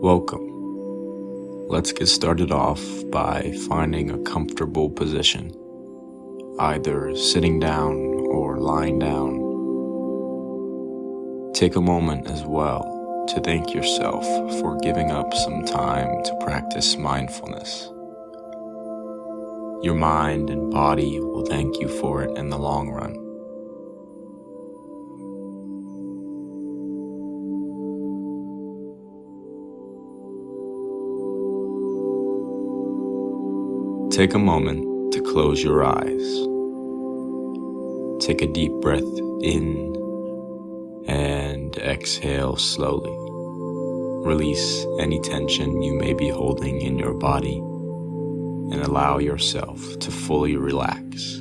Welcome. Let's get started off by finding a comfortable position, either sitting down or lying down. Take a moment as well to thank yourself for giving up some time to practice mindfulness. Your mind and body will thank you for it in the long run. Take a moment to close your eyes. Take a deep breath in and exhale slowly. Release any tension you may be holding in your body and allow yourself to fully relax.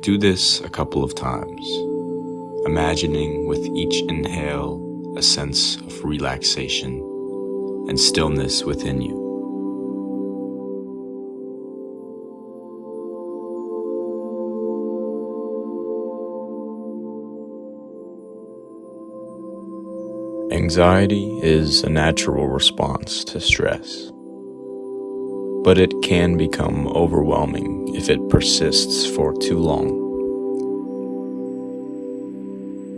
Do this a couple of times, imagining with each inhale a sense of relaxation and stillness within you. Anxiety is a natural response to stress, but it can become overwhelming if it persists for too long.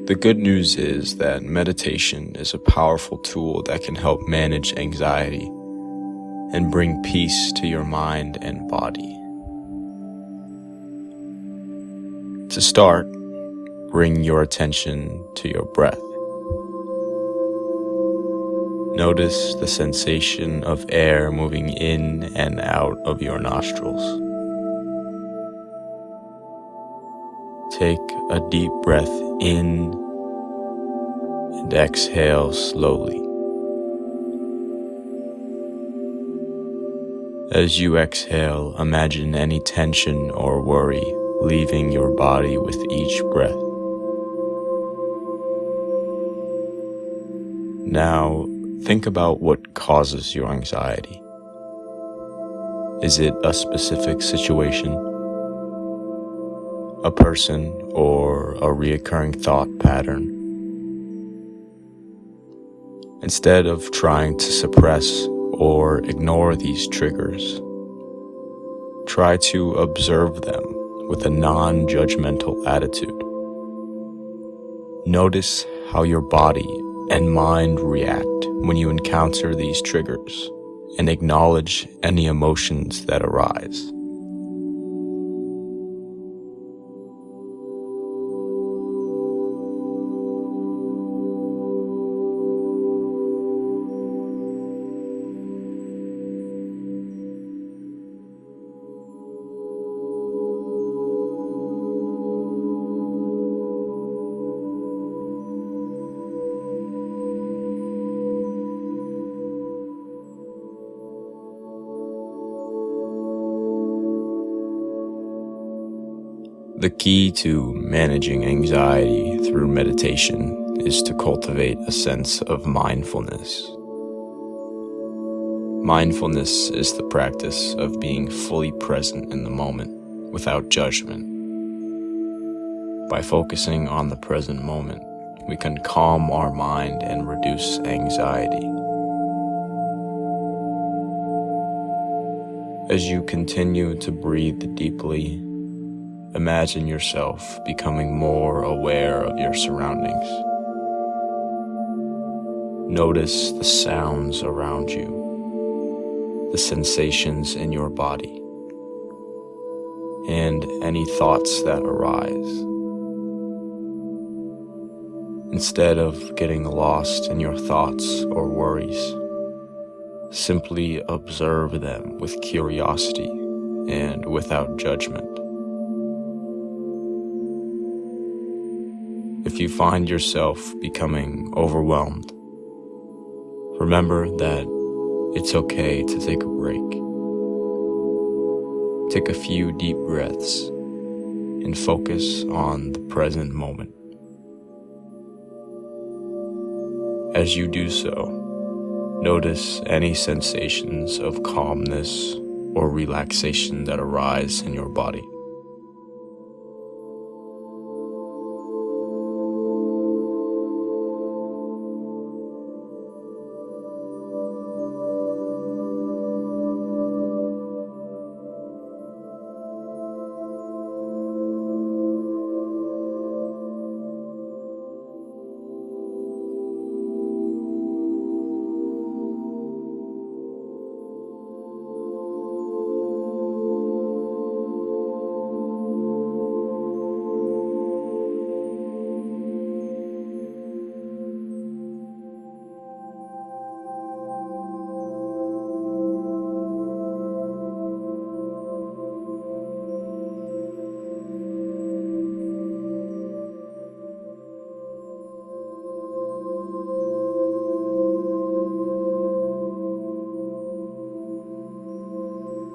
The good news is that meditation is a powerful tool that can help manage anxiety and bring peace to your mind and body. To start, bring your attention to your breath. Notice the sensation of air moving in and out of your nostrils. Take a deep breath in and exhale slowly. As you exhale, imagine any tension or worry leaving your body with each breath. Now, Think about what causes your anxiety. Is it a specific situation, a person, or a reoccurring thought pattern? Instead of trying to suppress or ignore these triggers, try to observe them with a non-judgmental attitude. Notice how your body and mind react when you encounter these triggers and acknowledge any emotions that arise. The key to managing anxiety through meditation is to cultivate a sense of mindfulness. Mindfulness is the practice of being fully present in the moment without judgment. By focusing on the present moment, we can calm our mind and reduce anxiety. As you continue to breathe deeply Imagine yourself becoming more aware of your surroundings. Notice the sounds around you, the sensations in your body, and any thoughts that arise. Instead of getting lost in your thoughts or worries, simply observe them with curiosity and without judgment. If you find yourself becoming overwhelmed, remember that it's okay to take a break. Take a few deep breaths and focus on the present moment. As you do so, notice any sensations of calmness or relaxation that arise in your body.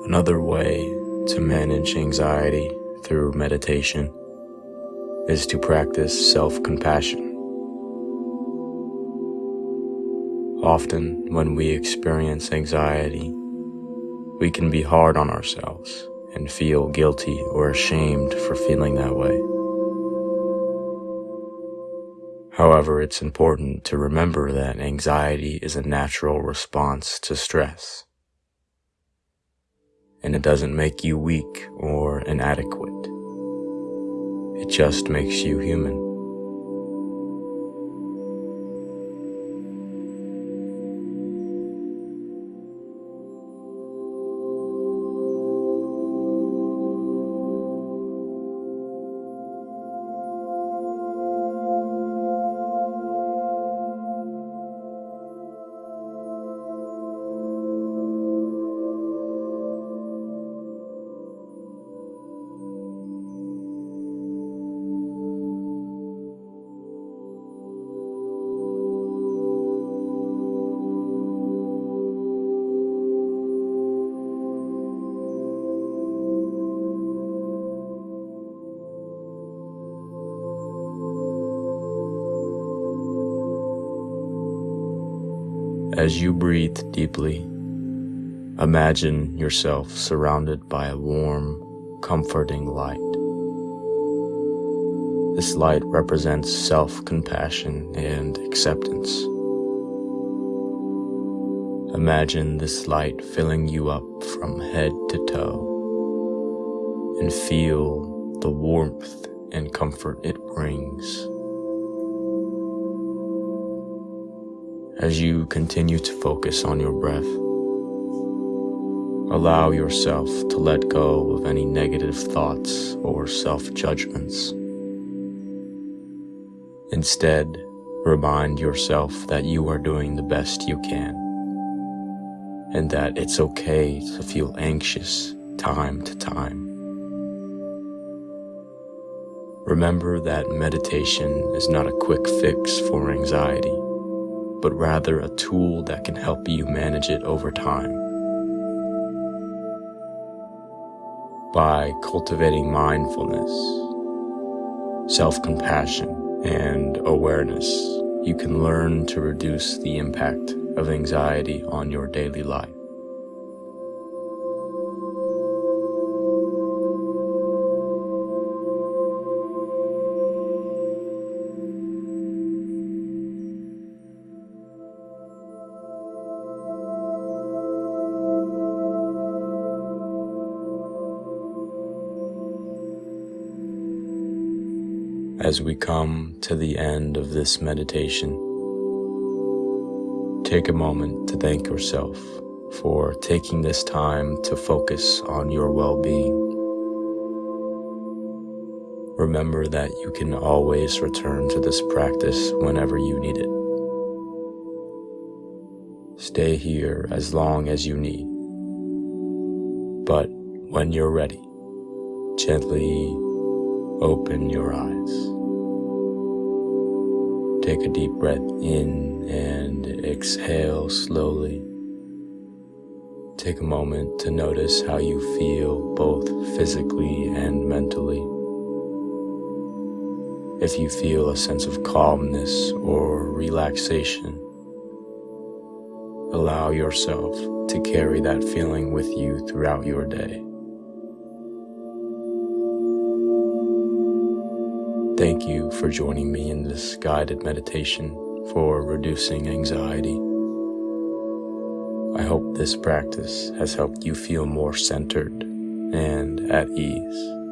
Another way to manage anxiety through meditation is to practice self-compassion. Often, when we experience anxiety, we can be hard on ourselves and feel guilty or ashamed for feeling that way. However, it's important to remember that anxiety is a natural response to stress. And it doesn't make you weak or inadequate. It just makes you human. As you breathe deeply, imagine yourself surrounded by a warm, comforting light. This light represents self-compassion and acceptance. Imagine this light filling you up from head to toe and feel the warmth and comfort it brings. As you continue to focus on your breath. Allow yourself to let go of any negative thoughts or self-judgments. Instead, remind yourself that you are doing the best you can and that it's okay to feel anxious time to time. Remember that meditation is not a quick fix for anxiety but rather a tool that can help you manage it over time. By cultivating mindfulness, self-compassion, and awareness, you can learn to reduce the impact of anxiety on your daily life. As we come to the end of this meditation, take a moment to thank yourself for taking this time to focus on your well-being. Remember that you can always return to this practice whenever you need it. Stay here as long as you need. But when you're ready, gently open your eyes. Take a deep breath in and exhale slowly. Take a moment to notice how you feel both physically and mentally. If you feel a sense of calmness or relaxation, allow yourself to carry that feeling with you throughout your day. Thank you for joining me in this guided meditation for reducing anxiety. I hope this practice has helped you feel more centered and at ease.